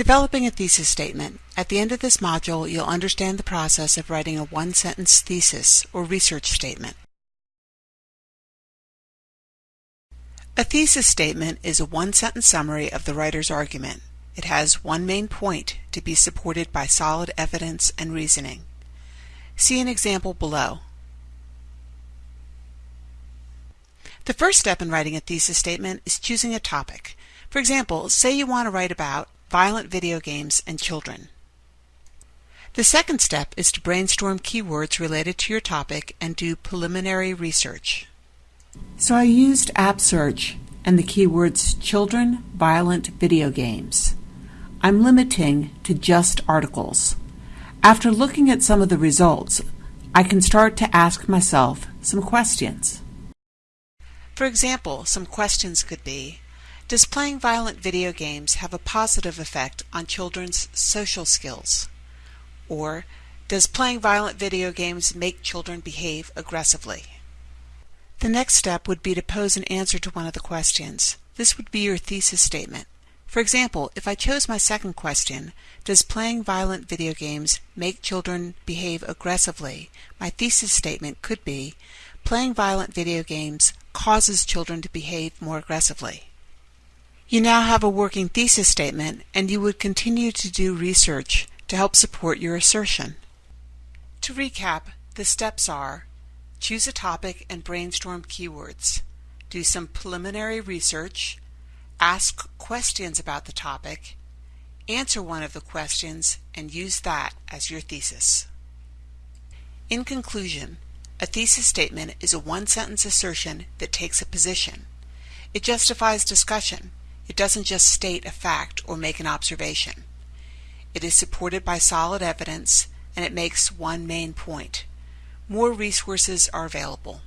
Developing a thesis statement. At the end of this module, you'll understand the process of writing a one-sentence thesis or research statement. A thesis statement is a one-sentence summary of the writer's argument. It has one main point to be supported by solid evidence and reasoning. See an example below. The first step in writing a thesis statement is choosing a topic. For example, say you want to write about violent video games and children. The second step is to brainstorm keywords related to your topic and do preliminary research. So I used App Search and the keywords children, violent video games. I'm limiting to just articles. After looking at some of the results, I can start to ask myself some questions. For example, some questions could be does playing violent video games have a positive effect on children's social skills? Or, does playing violent video games make children behave aggressively? The next step would be to pose an answer to one of the questions. This would be your thesis statement. For example, if I chose my second question, does playing violent video games make children behave aggressively? My thesis statement could be, playing violent video games causes children to behave more aggressively. You now have a working thesis statement and you would continue to do research to help support your assertion. To recap, the steps are choose a topic and brainstorm keywords, do some preliminary research, ask questions about the topic, answer one of the questions, and use that as your thesis. In conclusion, a thesis statement is a one-sentence assertion that takes a position. It justifies discussion it doesn't just state a fact or make an observation. It is supported by solid evidence and it makes one main point. More resources are available.